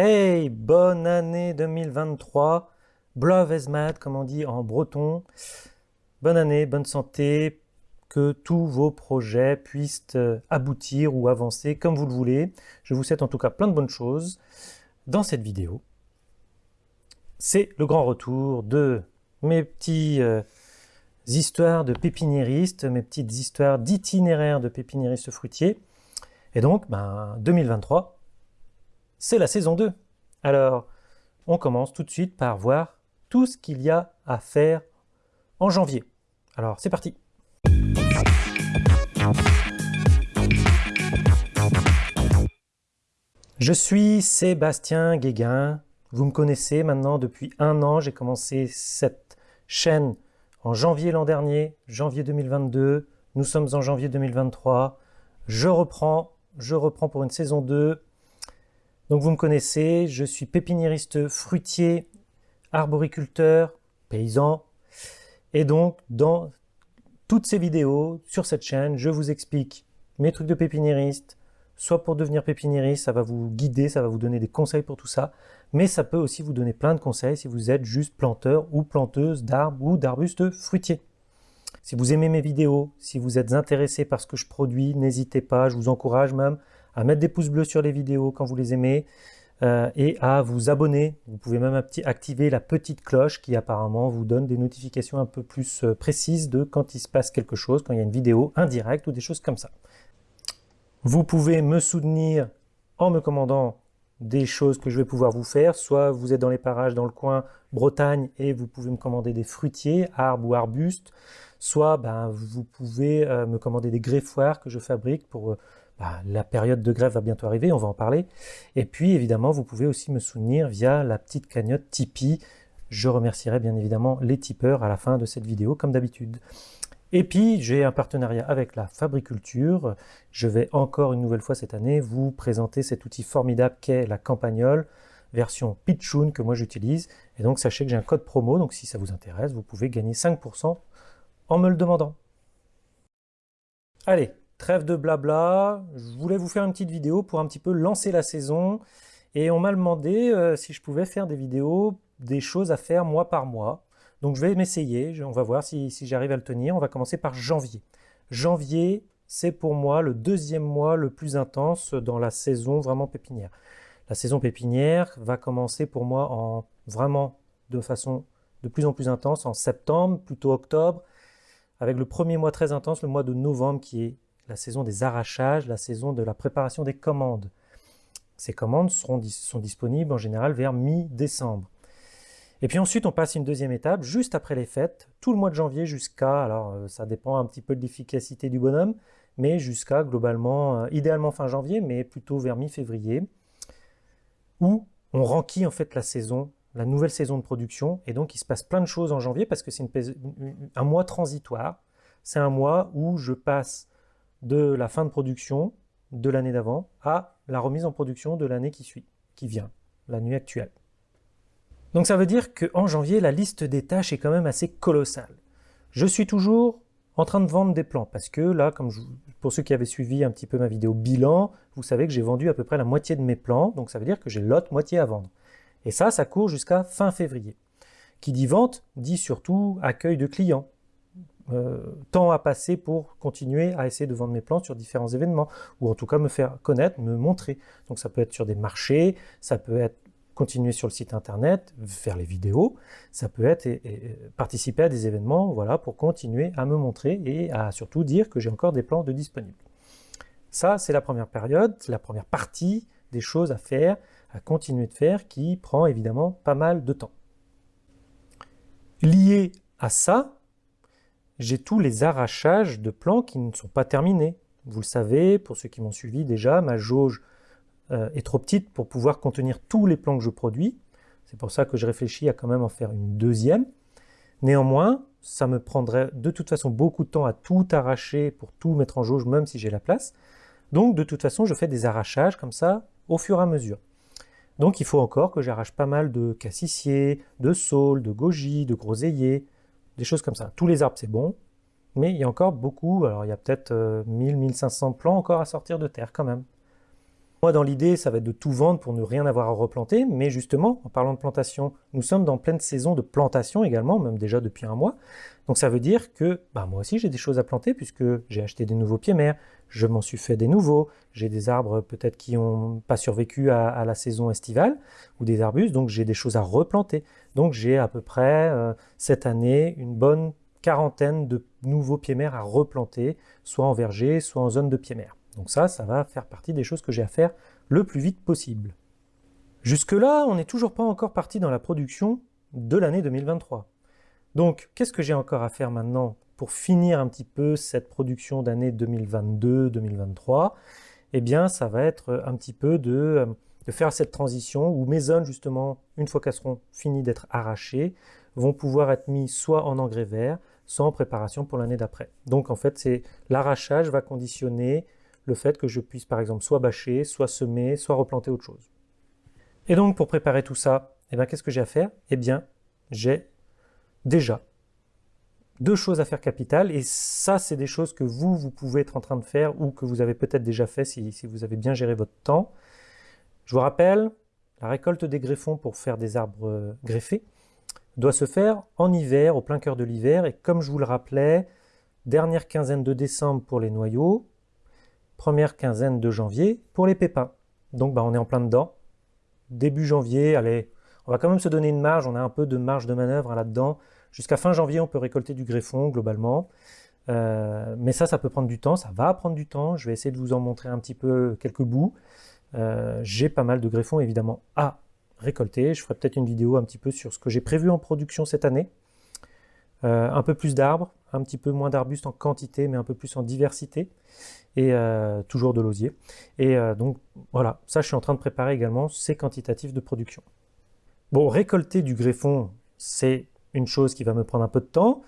Hey, bonne année 2023. Blove mad, comme on dit en breton. Bonne année, bonne santé, que tous vos projets puissent euh, aboutir ou avancer comme vous le voulez. Je vous souhaite en tout cas plein de bonnes choses dans cette vidéo. C'est le grand retour de mes petits euh, histoires de pépiniéristes, mes petites histoires d'itinéraires de pépiniéristes fruitiers. Et donc, ben, 2023, c'est la saison 2. Alors, on commence tout de suite par voir tout ce qu'il y a à faire en janvier. Alors, c'est parti Je suis Sébastien Guéguin. Vous me connaissez maintenant depuis un an. J'ai commencé cette chaîne en janvier l'an dernier, janvier 2022. Nous sommes en janvier 2023. Je reprends, je reprends pour une saison 2 donc vous me connaissez, je suis pépiniériste fruitier, arboriculteur, paysan. Et donc dans toutes ces vidéos sur cette chaîne, je vous explique mes trucs de pépiniériste, soit pour devenir pépiniériste, ça va vous guider, ça va vous donner des conseils pour tout ça, mais ça peut aussi vous donner plein de conseils si vous êtes juste planteur ou planteuse d'arbres ou d'arbustes fruitiers. Si vous aimez mes vidéos, si vous êtes intéressé par ce que je produis, n'hésitez pas, je vous encourage même à mettre des pouces bleus sur les vidéos quand vous les aimez euh, et à vous abonner. Vous pouvez même activer la petite cloche qui apparemment vous donne des notifications un peu plus euh, précises de quand il se passe quelque chose, quand il y a une vidéo indirecte ou des choses comme ça. Vous pouvez me soutenir en me commandant des choses que je vais pouvoir vous faire. Soit vous êtes dans les parages dans le coin Bretagne et vous pouvez me commander des fruitiers, arbres ou arbustes. Soit ben, vous pouvez euh, me commander des greffoirs que je fabrique pour bah, la période de grève va bientôt arriver, on va en parler. Et puis évidemment, vous pouvez aussi me soutenir via la petite cagnotte Tipeee. Je remercierai bien évidemment les tipeurs à la fin de cette vidéo, comme d'habitude. Et puis, j'ai un partenariat avec la Fabriculture. Je vais encore une nouvelle fois cette année vous présenter cet outil formidable qu'est la Campagnole, version Pitchoun que moi j'utilise. Et donc, sachez que j'ai un code promo, donc si ça vous intéresse, vous pouvez gagner 5% en me le demandant. Allez, Trêve de blabla, je voulais vous faire une petite vidéo pour un petit peu lancer la saison. Et on m'a demandé euh, si je pouvais faire des vidéos, des choses à faire mois par mois. Donc je vais m'essayer, on va voir si, j'arrive à le tenir. On va commencer par janvier. Janvier, c'est pour moi le deuxième mois le plus intense dans la saison vraiment pépinière. La saison pépinière va commencer pour moi en vraiment de façon de plus en plus intense en septembre, plutôt octobre, avec le premier mois très intense, le mois de novembre qui est la saison des arrachages, la saison de la préparation des commandes. Ces commandes seront, sont disponibles en général vers mi-décembre. Et puis ensuite, on passe une deuxième étape, juste après les fêtes, tout le mois de janvier jusqu'à, alors euh, ça dépend un petit peu de l'efficacité du bonhomme, mais jusqu'à globalement, euh, idéalement fin janvier, mais plutôt vers mi-février, où on renquille en fait la saison, la nouvelle saison de production, et donc il se passe plein de choses en janvier parce que c'est un mois transitoire. C'est un mois où je passe de la fin de production de l'année d'avant à la remise en production de l'année qui suit, qui vient, l'année actuelle. Donc ça veut dire qu'en janvier, la liste des tâches est quand même assez colossale. Je suis toujours en train de vendre des plants, parce que là, comme pour ceux qui avaient suivi un petit peu ma vidéo bilan, vous savez que j'ai vendu à peu près la moitié de mes plants, donc ça veut dire que j'ai l'autre moitié à vendre. Et ça, ça court jusqu'à fin février. Qui dit vente, dit surtout accueil de clients. Euh, temps à passer pour continuer à essayer de vendre mes plantes sur différents événements, ou en tout cas me faire connaître, me montrer. Donc ça peut être sur des marchés, ça peut être continuer sur le site internet, faire les vidéos, ça peut être participer à des événements voilà, pour continuer à me montrer et à surtout dire que j'ai encore des plans de disponibles. Ça, c'est la première période, la première partie des choses à faire, à continuer de faire, qui prend évidemment pas mal de temps. Lié à ça, j'ai tous les arrachages de plants qui ne sont pas terminés. Vous le savez, pour ceux qui m'ont suivi déjà, ma jauge euh, est trop petite pour pouvoir contenir tous les plants que je produis. C'est pour ça que je réfléchis à quand même en faire une deuxième. Néanmoins, ça me prendrait de toute façon beaucoup de temps à tout arracher pour tout mettre en jauge, même si j'ai la place. Donc de toute façon, je fais des arrachages comme ça au fur et à mesure. Donc il faut encore que j'arrache pas mal de cassissiers, de saules, de goji, de groseilliers, des choses comme ça. Tous les arbres, c'est bon, mais il y a encore beaucoup, alors il y a peut-être 1000, euh, 1500 plants encore à sortir de terre quand même. Moi, dans l'idée, ça va être de tout vendre pour ne rien avoir à replanter, mais justement, en parlant de plantation, nous sommes dans pleine saison de plantation également, même déjà depuis un mois. Donc ça veut dire que bah, moi aussi j'ai des choses à planter puisque j'ai acheté des nouveaux pieds mers, je m'en suis fait des nouveaux, j'ai des arbres peut-être qui n'ont pas survécu à, la saison estivale ou des arbustes, donc j'ai des choses à replanter. Donc j'ai à peu près euh, cette année une bonne quarantaine de nouveaux pieds mers à replanter, soit en verger, soit en zone de pieds mers. Donc ça, ça va faire partie des choses que j'ai à faire le plus vite possible. Jusque-là, on n'est toujours pas encore parti dans la production de l'année 2023. Donc, qu'est-ce que j'ai encore à faire maintenant pour finir un petit peu cette production d'année 2022-2023 Eh bien, ça va être un petit peu de, de, faire cette transition où mes zones, justement, une fois qu'elles seront finies d'être arrachées, vont pouvoir être mises soit en engrais vert, soit en préparation pour l'année d'après. Donc, en fait, c'est l'arrachage va conditionner le fait que je puisse par exemple soit bâcher, soit semer, soit replanter autre chose. Et donc pour préparer tout ça, eh bien, qu'est-ce que j'ai à faire? Eh bien, j'ai déjà deux choses à faire capitales, et ça c'est des choses que vous, vous pouvez être en train de faire, ou que vous avez peut-être déjà fait si, si vous avez bien géré votre temps. Je vous rappelle, la récolte des greffons pour faire des arbres euh, greffés doit se faire en hiver, au plein cœur de l'hiver, et comme je vous le rappelais, dernière quinzaine de décembre pour les noyaux, première quinzaine de janvier pour les pépins. Donc bah, on est en plein dedans. Début janvier, allez, on va quand même se donner une marge, on a un peu de marge de manœuvre là-dedans. Jusqu'à fin janvier, on peut récolter du greffon globalement. Euh, mais ça, ça peut prendre du temps, ça va prendre du temps. Je vais essayer de vous en montrer un petit peu quelques bouts. Euh, j'ai pas mal de greffons évidemment à récolter. Je ferai peut-être une vidéo un petit peu sur ce que j'ai prévu en production cette année. Euh, un peu plus d'arbres, un petit peu moins d'arbustes en quantité, mais un peu plus en diversité, et euh, toujours de l'osier. Et euh, donc voilà, ça je suis en train de préparer également ces quantitatifs de production. Bon, récolter du greffon, c'est une chose qui va me prendre un peu de temps.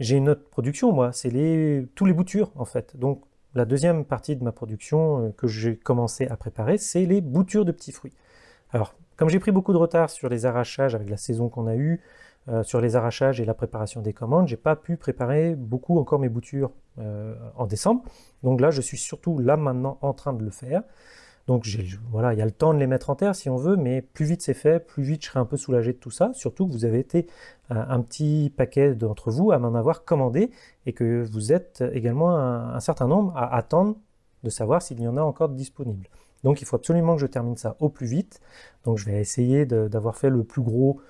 J'ai une autre production, moi, c'est les, tous les boutures, en fait. Donc, la deuxième partie de ma production euh, que j'ai commencé à préparer, c'est les boutures de petits fruits. Alors, comme j'ai pris beaucoup de retard sur les arrachages avec la saison qu'on a eue, euh, sur les arrachages et la préparation des commandes, j'ai pas pu préparer beaucoup encore mes boutures euh, en décembre. Donc là, je suis surtout là maintenant en train de le faire. Donc voilà, il y a le temps de les mettre en terre si on veut, mais plus vite c'est fait, plus vite je serai un peu soulagé de tout ça. Surtout que vous avez été un, petit paquet d'entre vous à m'en avoir commandé et que vous êtes également un, certain nombre à attendre de savoir s'il y en a encore disponible. Donc il faut absolument que je termine ça au plus vite. Donc je vais essayer d'avoir fait le plus gros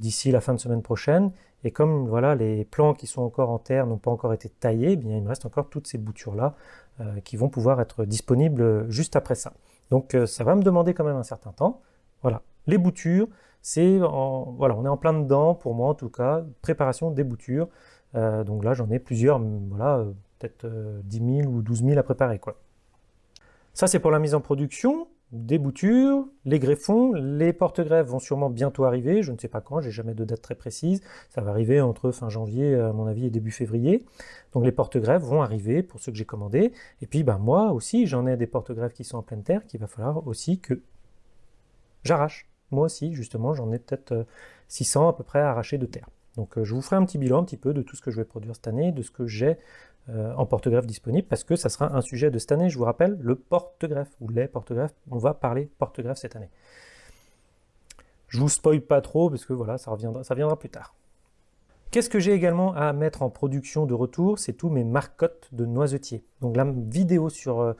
d'ici la fin de semaine prochaine. Et comme voilà, les plants qui sont encore en terre n'ont pas encore été taillés, eh bien, il me reste encore toutes ces boutures-là euh, qui vont pouvoir être disponibles juste après ça. Donc euh, ça va me demander quand même un certain temps. Voilà, les boutures, c'est voilà, on est en plein dedans, pour moi en tout cas, préparation des boutures. Euh, donc là, j'en ai plusieurs, voilà, peut-être 10 000 ou 12 000 à préparer. quoi. Ça, c'est pour la mise en production des boutures, les greffons, les porte-greffes vont sûrement bientôt arriver, je ne sais pas quand, j'ai jamais de date très précise, ça va arriver entre fin janvier à mon avis et début février. Donc les porte-greffes vont arriver pour ceux que j'ai commandés, et puis ben, moi aussi j'en ai des porte-greffes qui sont en pleine terre qu'il va falloir aussi que j'arrache. Moi aussi justement j'en ai peut-être 600 euh, à peu près à arracher de terre. Donc euh, je vous ferai un petit bilan un petit peu de tout ce que je vais produire cette année, de ce que j'ai euh, en porte-greffe disponible, parce que ça sera un sujet de cette année, je vous rappelle, le porte-greffe, ou les porte-greffes, on va parler porte-greffe cette année. Je vous spoil pas trop, parce que voilà, ça, reviendra, ça viendra plus tard. Qu'est-ce que j'ai également à mettre en production de retour? C'est tous mes marcottes de noisetiers. Donc la vidéo sur, euh,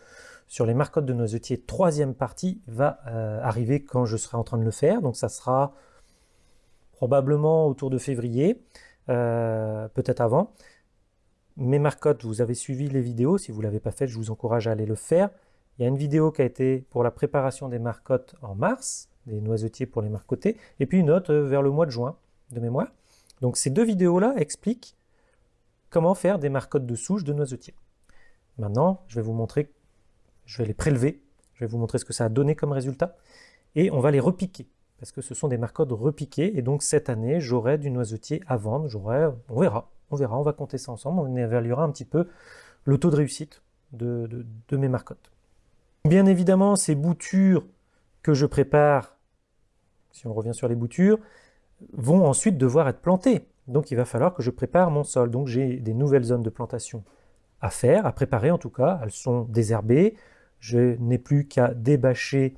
les marcottes de noisetiers, troisième partie, va arriver quand je serai en train de le faire. Donc ça sera probablement autour de février, euh, peut-être avant. Mes marcottes, vous avez suivi les vidéos, si vous ne l'avez pas fait, je vous encourage à aller le faire. Il y a une vidéo qui a été pour la préparation des marcottes en mars, des noisetiers pour les marcoter, et puis une autre euh, vers le mois de juin, de mémoire. Donc ces deux vidéos-là expliquent comment faire des marcottes de souche de noisetiers. Maintenant, je vais vous montrer, je vais les prélever, je vais vous montrer ce que ça a donné comme résultat, et on va les repiquer parce que ce sont des marcottes repiquées, et donc cette année, j'aurai du noisetier à vendre, j'aurai, on verra, on verra, on va compter ça ensemble, on évaluera un petit peu le taux de réussite de, mes marcottes. Bien évidemment, ces boutures que je prépare, si on revient sur les boutures, vont ensuite devoir être plantées. Donc il va falloir que je prépare mon sol. Donc j'ai des nouvelles zones de plantation à faire, à préparer en tout cas. Elles sont désherbées. Je n'ai plus qu'à débâcher,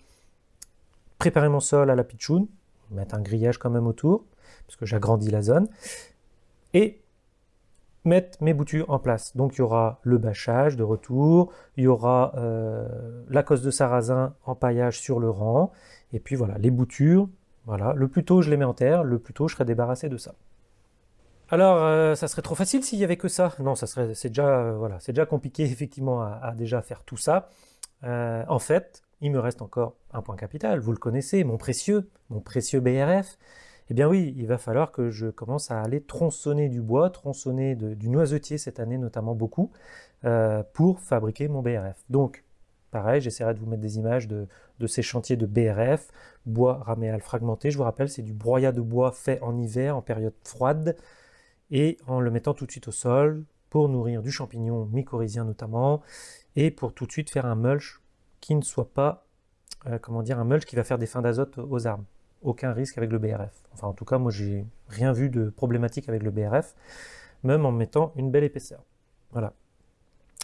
préparer mon sol à la pitchoun, mettre un grillage quand même autour, parce que j'agrandis la zone, et mettre mes boutures en place. Donc il y aura le bâchage de retour, il y aura euh, la cosse de sarrasin en paillage sur le rang, et puis voilà, les boutures, voilà, le plus tôt je les mets en terre, le plus tôt je serai débarrassé de ça. Alors, euh, ça serait trop facile s'il y avait que ça? Non, ça serait, c'est déjà, euh, voilà, c'est déjà compliqué effectivement à, déjà faire tout ça. en fait, il me reste encore un point capital. Vous le connaissez, mon précieux, mon précieux BRF. Eh bien oui, il va falloir que je commence à aller tronçonner du bois, tronçonner du noisetier cette année notamment beaucoup, euh, pour fabriquer mon BRF. Donc, pareil, j'essaierai de vous mettre des images de, ces chantiers de BRF, bois raméal fragmenté. Je vous rappelle, c'est du broyat de bois fait en hiver, en période froide, et en le mettant tout de suite au sol, pour nourrir du champignon mycorhizien notamment, et pour tout de suite faire un mulch qui ne soit pas, euh, comment dire, un mulch qui va faire des fins d'azote aux arbres aucun risque avec le BRF. Enfin, en tout cas, moi, j'ai rien vu de problématique avec le BRF, même en mettant une belle épaisseur. Voilà.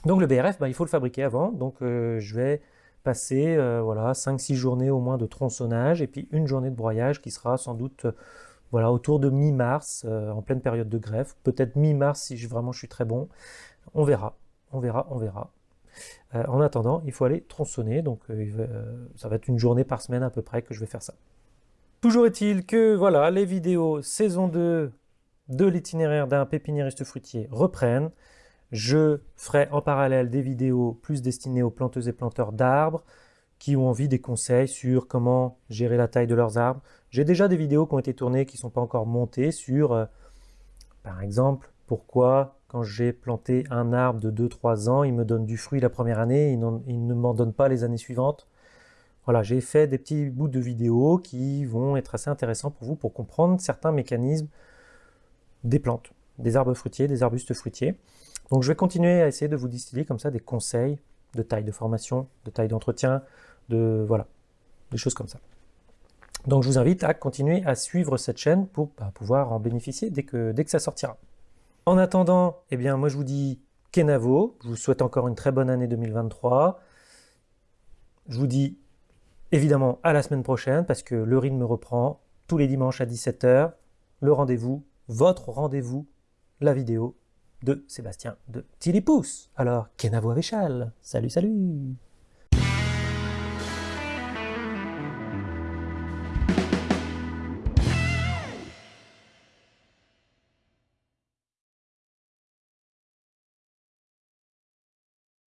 Donc le BRF, bah, il faut le fabriquer avant. Donc euh, je vais passer euh, voilà 5-6 journées au moins de tronçonnage et puis une journée de broyage qui sera sans doute euh, voilà autour de mi-mars, en pleine période de greffe. Peut-être mi-mars si je, vraiment je suis très bon. On verra, on verra, on verra. en attendant, il faut aller tronçonner. Donc ça va être une journée par semaine à peu près que je vais faire ça. Toujours est-il que voilà, les vidéos saison 2 de l'itinéraire d'un pépiniériste fruitier reprennent. Je ferai en parallèle des vidéos plus destinées aux planteuses et planteurs d'arbres qui ont envie des conseils sur comment gérer la taille de leurs arbres. J'ai déjà des vidéos qui ont été tournées qui ne sont pas encore montées sur, euh, par exemple, pourquoi quand j'ai planté un arbre de 2-3 ans, il me donne du fruit la première année, il, il ne m'en donne pas les années suivantes. Voilà, j'ai fait des petits bouts de vidéos qui vont être assez intéressants pour vous pour comprendre certains mécanismes des plantes, des arbres fruitiers, des arbustes fruitiers. Donc je vais continuer à essayer de vous distiller comme ça des conseils de taille de formation, de taille d'entretien, de voilà, des choses comme ça. Donc je vous invite à continuer à suivre cette chaîne pour bah, pouvoir en bénéficier dès que, dès que ça sortira. En attendant, eh bien moi je vous dis Kenavo, je vous souhaite encore une très bonne année 2023. Je vous dis évidemment à la semaine prochaine parce que le rythme reprend tous les dimanches à 17h. Le rendez-vous, votre rendez-vous, la vidéo de Sébastien de Pouce. Alors, Kenavo Avéchal. Salut, salut